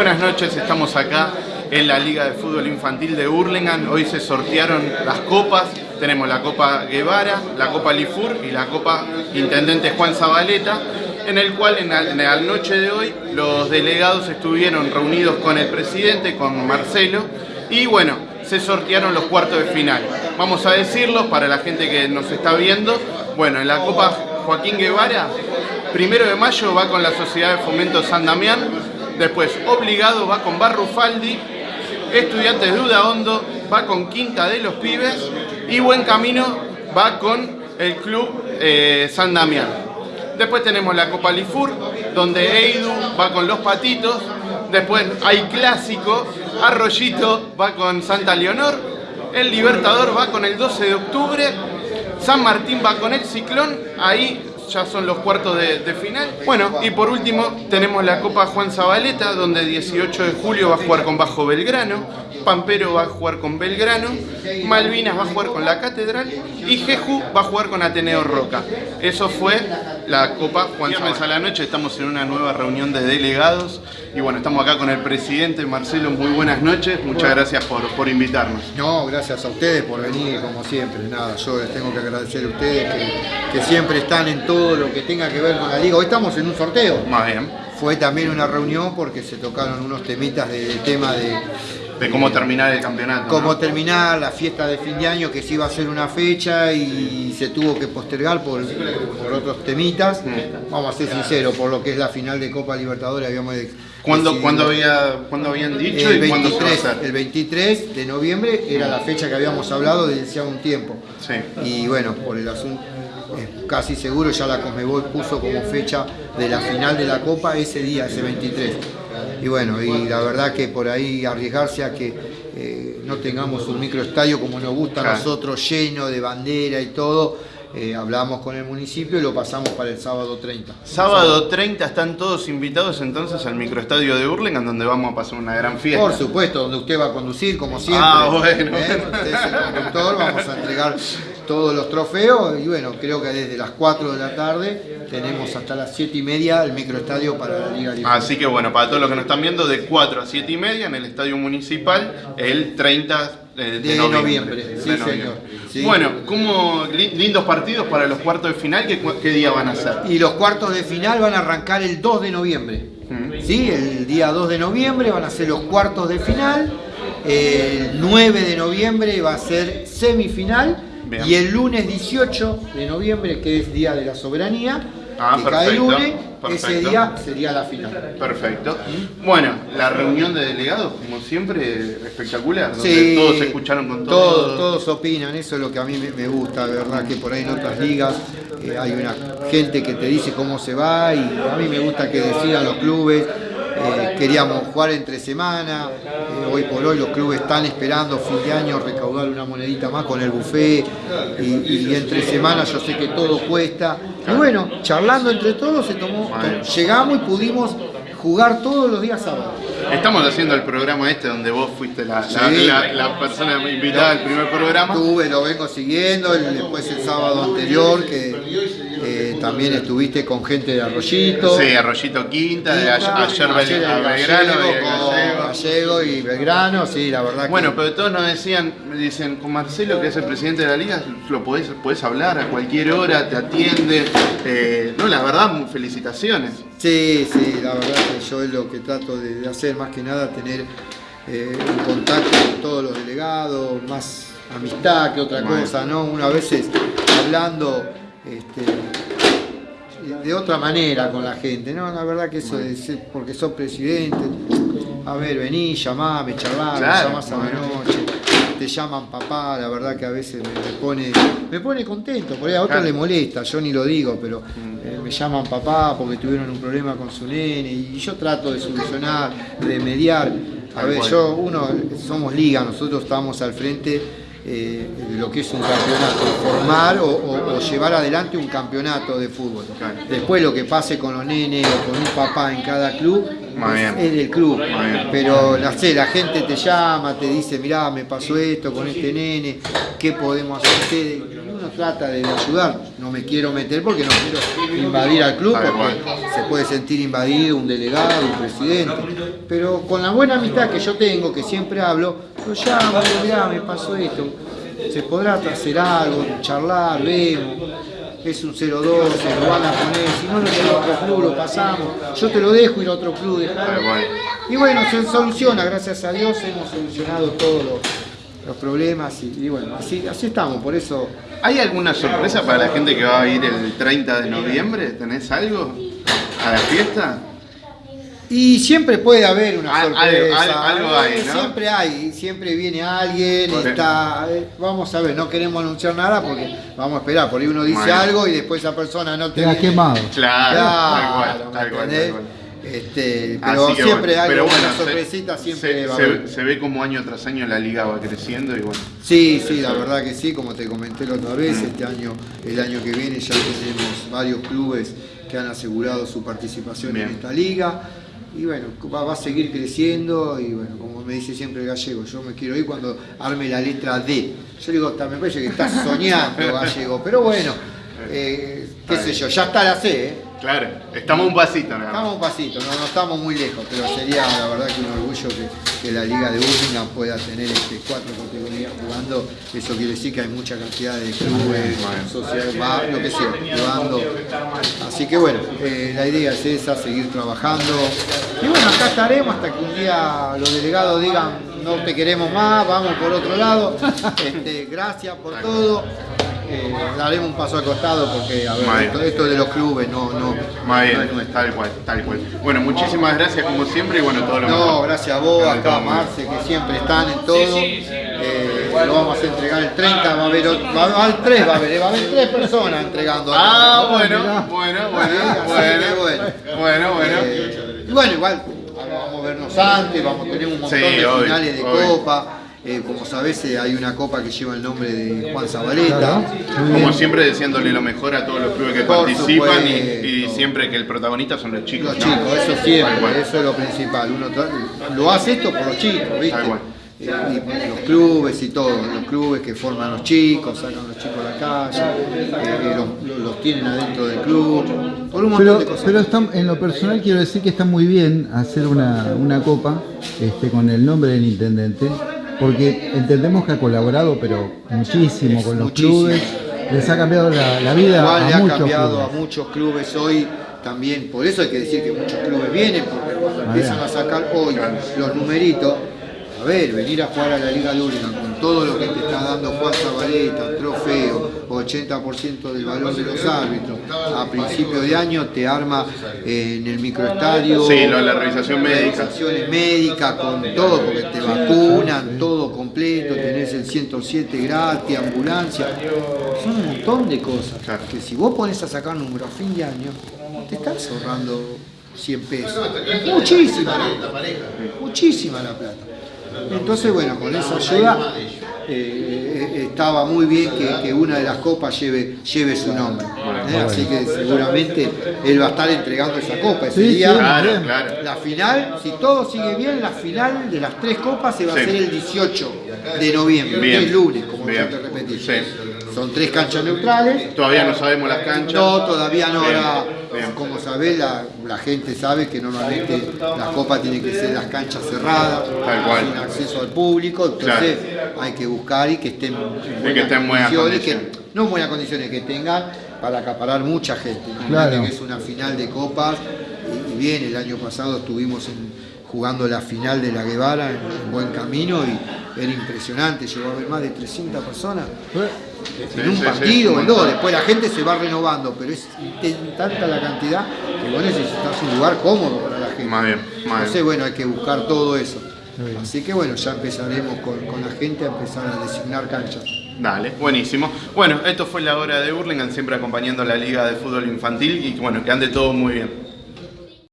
Buenas noches, estamos acá en la Liga de Fútbol Infantil de Hurlingham. Hoy se sortearon las copas. Tenemos la Copa Guevara, la Copa Lifur y la Copa Intendente Juan Zabaleta, en el cual en la, en la noche de hoy los delegados estuvieron reunidos con el presidente, con Marcelo, y bueno, se sortearon los cuartos de final. Vamos a decirlo para la gente que nos está viendo. Bueno, en la Copa Joaquín Guevara, primero de mayo va con la Sociedad de Fomento San Damián, después obligado va con Barrufaldi, Estudiantes de Hondo va con Quinta de los Pibes. Y Buen Camino va con el Club eh, San Damián. Después tenemos la Copa Lifur, donde Eidu va con Los Patitos, después hay Clásico, Arroyito va con Santa Leonor, el Libertador va con el 12 de octubre, San Martín va con el Ciclón, ahí ya son los cuartos de, de, final. Bueno, y por último tenemos la Copa Juan Zabaleta, donde 18 de julio va a jugar con Bajo Belgrano, Pampero va a jugar con Belgrano, Malvinas va a jugar con la Catedral y Jeju va a jugar con Ateneo Roca. Eso fue la Copa Juan Zabaleta. a la noche estamos en una nueva reunión de delegados y bueno, estamos acá con el presidente Marcelo, muy buenas noches, muchas gracias por, por invitarnos. No, gracias a ustedes por venir como siempre, nada, yo les tengo que agradecer a ustedes que, que siempre están en todo lo que tenga que ver con la liga. Hoy estamos en un sorteo. Más bien. Fue también una reunión porque se tocaron unos temitas de, de tema de, de cómo terminar el campeonato. Cómo ¿no? terminar la fiesta de fin de año, que se iba a hacer una fecha y se tuvo que postergar por, por otros temitas. Vamos a ser sinceros, por lo que es la final de Copa Libertadores habíamos ¿Cuándo, ¿cuándo, había, ¿Cuándo habían dicho el y 23, cuándo se va a hacer? El 23 de noviembre era la fecha que habíamos hablado desde hacía un tiempo. Sí. Y bueno, por el asunto, es casi seguro ya la Conmebol puso como fecha de la final de la Copa ese día, ese 23 y bueno, y la verdad que por ahí arriesgarse a que eh, no tengamos un microestadio como nos gusta a nosotros, lleno de bandera y todo, eh, hablamos con el municipio y lo pasamos para el sábado 30. Sábado 30 están todos invitados entonces al microestadio de Hurlingham donde vamos a pasar una gran fiesta. Por supuesto, donde usted va a conducir como siempre. Ah, bueno. ¿Eh? Usted es el conductor, vamos a entregar todos los trofeos y bueno, creo que desde las 4 de la tarde tenemos hasta las 7 y media el microestadio para la Liga Libre. Así que bueno, para todos los que nos están viendo, de 4 a 7 y media en el Estadio Municipal el 30 de, de noviembre. noviembre. Sí, De señor. Sí. Bueno, como lindos partidos para los cuartos de final, ¿qué, qué día van a ser? Y los cuartos de final van a arrancar el 2 de noviembre. Mm. ¿Sí? El día 2 de noviembre van a ser los cuartos de final. El 9 de noviembre va a ser semifinal. Bien. Y el lunes 18 de noviembre, que es Día de la Soberanía, Ah, que cae perfecto, lunes, ese día sería la final. Perfecto. Bueno, la reunión de delegados, como siempre, espectacular, donde Sí, todos se escucharon con todos, todos. todos opinan, eso es lo que a mí me, me gusta, de verdad que por ahí en otras ligas eh, hay una gente que te dice cómo se va y a mí me gusta que decidan los clubes. Eh, queríamos jugar entre semana, eh, hoy por hoy los clubes están esperando fin de año recaudar una monedita más con el buffet. Y, y entre semana yo sé que todo cuesta. Y bueno, charlando entre todos se tomó, llegamos y pudimos jugar todos los días sábados. Estamos haciendo el programa este donde vos fuiste la, la- Sí. la- la persona invitada al primer programa. Estuve, lo vengo siguiendo, el- después el sábado anterior que eh, también estuviste con gente de Arroyito. Sí, Arroyito Quinta, de ayer, ayer, a Belgrano Gallego, y Gallego. Belgrano, sí, la verdad que... Bueno, pero todos nos decían, me dicen, con Marcelo, que es el presidente de la liga, lo podés, podés hablar a cualquier hora, te atiende. Eh, no, la verdad, muy felicitaciones. Sí, sí, la verdad que yo es lo que trato de, de hacer, más que nada tener eh, un contacto con todos los delegados, más amistad que otra Bueno. cosa, ¿no? Una veces hablando este, de otra manera con la gente, ¿no? La verdad que eso ser- porque sos presidente, a ver, vení, llamame, charlame, Claro, llamás a la bueno. noche, te llaman papá, la verdad que a veces me, me pone, me pone contento, por ahí a otro Claro. le molesta, yo ni lo digo, pero eh, me llaman papá porque tuvieron un problema con su nene y yo trato de solucionar, de mediar. A ver, yo, uno, somos liga, nosotros estamos al frente eh, de lo que es un campeonato, formar o, o- o llevar adelante un campeonato de fútbol. Después lo que pase con los nenes o con un papá en cada club. Es del club. Pero sé, la gente te llama, te dice, mirá, me pasó esto con este nene, ¿qué podemos hacer? Y uno trata de ayudar. No me quiero meter porque no quiero invadir al club, porque se puede sentir invadido un delegado, un presidente. Pero con la buena amistad que yo tengo, que siempre hablo, lo llamo, mirá, me pasó esto. Se podrá hacer algo, charlar, vemos es un 0-2, se lo van a poner, si no lo lleva a otro club, lo pasamos, yo te lo dejo ir a otro club, Y bueno, se soluciona, gracias a Dios hemos solucionado todos los, problemas y, bueno, así, así estamos, por eso... ¿Hay alguna sorpresa para la gente que va a ir el 30 de noviembre? ¿Tenés algo a la fiesta? Y siempre puede haber una sorpresa. Algo, hay, ¿no? Siempre hay, siempre viene alguien, está, eh, vamos a ver, no queremos anunciar nada porque vamos a esperar, por ahí uno dice algo y después esa persona no te... ha quemado. Claro, claro, tal cual, Este, pero siempre hay una sorpresita, siempre se, va a haber. Se, ve como año tras año la liga va creciendo y bueno. Sí, sí, la verdad que sí, como te comenté la otra vez, este año, el año que viene ya tenemos varios clubes que han asegurado su participación en esta liga y bueno, va, a seguir creciendo y bueno, como me dice siempre el gallego, yo me quiero ir cuando arme la letra D. Yo digo, me parece que estás soñando gallego, pero bueno, eh, qué sé yo, ya está la C, ¿eh? Claro, estamos un pasito. ¿no? Estamos un pasito, no, estamos muy lejos, pero sería la verdad que un orgullo que, la Liga de Birmingham pueda tener este cuatro categorías jugando. Eso quiere decir que hay mucha cantidad de clubes, sociedades, lo que sea, jugando. Así que bueno, eh, la idea es esa, seguir trabajando. Y bueno, acá estaremos hasta que un día los delegados digan no te queremos más, vamos por otro lado. Este, gracias por todo eh, daremos un paso al costado porque a ver, esto, de los clubes no, no, no es tal cual, tal cual. Bueno, muchísimas gracias como siempre y bueno, todo lo No, gracias a vos, acá a Marce, que siempre están en todo. Eh, lo vamos a entregar el 30, va a haber, va a haber 3, va a haber, va a haber 3 personas entregando. Ah, bueno, bueno, bueno, bueno, bueno, bueno, bueno. Eh, bueno, igual vamos a vernos antes, vamos a tener un montón de finales de copa. Eh, como sabés, eh, hay una copa que lleva el nombre de Juan Zabaleta. Como siempre, deseándole lo mejor a todos los clubes que participan y, siempre que el protagonista son los chicos. Los chicos, eso siempre, eso es lo principal. Uno lo hace esto por los chicos, ¿viste? Eh, y los clubes y todo, los clubes que forman los chicos, sacan a los chicos a la calle, los, tienen adentro del club, por un montón pero, de cosas. Pero en lo personal quiero decir que está muy bien hacer una, una copa este, con el nombre del intendente, porque entendemos que ha colaborado, pero muchísimo con los clubes, les ha cambiado la, vida Igual a le ha cambiado a muchos clubes hoy también, por eso hay que decir que muchos clubes vienen, porque cuando empiezan a sacar hoy los numeritos, a ver, venir a jugar a la Liga de con todo lo que te está dando Juan Zabaleta, trofeo, 80% del valor de los árbitros, a principio de año te arma en el microestadio. Sí, la revisación médica. Con todo, porque te vacunan, todo completo, tenés el 107 gratis, ambulancia. Son un montón de cosas que si vos pones a sacar número a fin de año, te estás ahorrando 100 pesos. Muchísima Muchísima la plata. Entonces, bueno, con esa ayuda eh, estaba muy bien que, una de las copas lleve, lleve su nombre. ¿eh? Así que seguramente él va a estar entregando esa copa ese día. La final, si todo sigue bien, la final de las tres copas se va a hacer el 18 de noviembre, el lunes, como te repetí. Son tres canchas neutrales. Todavía no sabemos las canchas. No, todavía no. Ahora, como sabés, la, gente sabe que normalmente la copa tiene que ser las canchas cerradas, sin acceso al público, entonces hay que buscar y que estén en buenas, que condiciones, que, no en buenas condiciones, que tengan para acaparar mucha gente. Claro. que es una final de copas y, bien, el año pasado estuvimos jugando la final de la Guevara en, buen camino y era impresionante, llegó a haber más de 300 personas en un partido o en dos, después la gente se va renovando, pero es tanta la cantidad que vos necesitas un lugar cómodo para la gente. Más bien, Entonces, bueno, hay que buscar todo eso. Así que bueno, ya empezaremos con, con, la gente a empezar a designar canchas. Dale, buenísimo. Bueno, esto fue la hora de Hurlingham, siempre acompañando a la Liga de Fútbol Infantil y bueno, que ande todo muy bien.